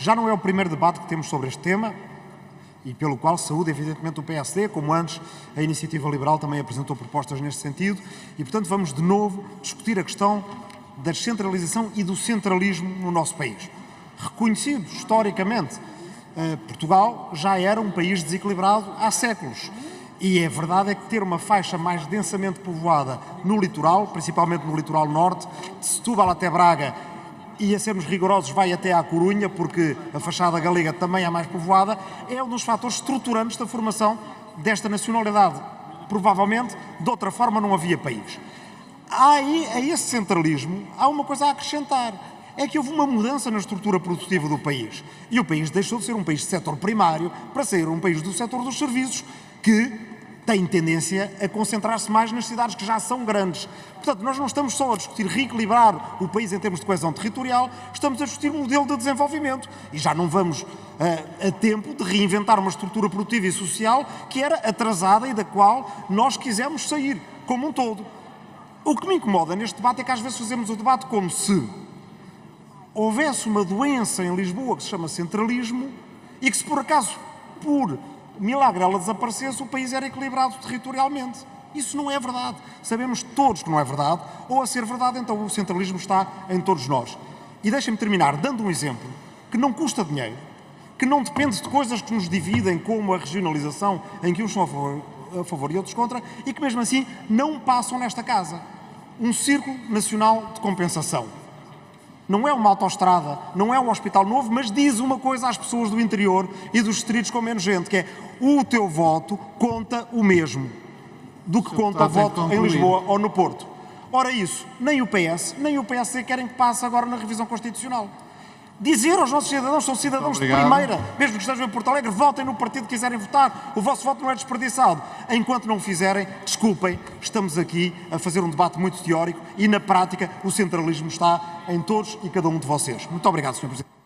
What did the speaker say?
Já não é o primeiro debate que temos sobre este tema e pelo qual saúde, evidentemente, o PSD, como antes a Iniciativa Liberal também apresentou propostas neste sentido e, portanto, vamos de novo discutir a questão da descentralização e do centralismo no nosso país. Reconhecido historicamente, eh, Portugal já era um país desequilibrado há séculos. E a verdade é que ter uma faixa mais densamente povoada no litoral, principalmente no litoral norte, de Setúbal até Braga, e a sermos rigorosos vai até à Corunha, porque a fachada galega também é mais povoada, é um dos fatores estruturantes da formação desta nacionalidade. Provavelmente, de outra forma, não havia país. Há aí, a esse centralismo, há uma coisa a acrescentar. É que houve uma mudança na estrutura produtiva do país. E o país deixou de ser um país de setor primário para ser um país do setor dos serviços, que tem tendência a concentrar-se mais nas cidades que já são grandes. Portanto, nós não estamos só a discutir reequilibrar o país em termos de coesão territorial, estamos a discutir um modelo de desenvolvimento. E já não vamos uh, a tempo de reinventar uma estrutura produtiva e social que era atrasada e da qual nós quisemos sair, como um todo. O que me incomoda neste debate é que às vezes fazemos o debate como se houvesse uma doença em Lisboa que se chama centralismo e que se por acaso, por milagre ela desaparecesse, o país era equilibrado territorialmente. Isso não é verdade. Sabemos todos que não é verdade, ou a ser verdade, então o centralismo está em todos nós. E deixem-me terminar dando um exemplo que não custa dinheiro, que não depende de coisas que nos dividem, como a regionalização, em que uns são a favor, a favor e outros contra, e que mesmo assim não passam nesta casa. Um Círculo Nacional de Compensação não é uma autoestrada, não é um hospital novo, mas diz uma coisa às pessoas do interior e dos distritos com menos gente, que é o teu voto conta o mesmo do que conta o voto em Lisboa ou no Porto. Ora isso, nem o PS, nem o PSD querem que passe agora na revisão constitucional dizer aos nossos cidadãos, são cidadãos de primeira, mesmo que estejam em Porto Alegre, votem no partido que quiserem votar, o vosso voto não é desperdiçado. Enquanto não o fizerem, desculpem, estamos aqui a fazer um debate muito teórico e na prática o centralismo está em todos e cada um de vocês. Muito obrigado, Sr. Presidente.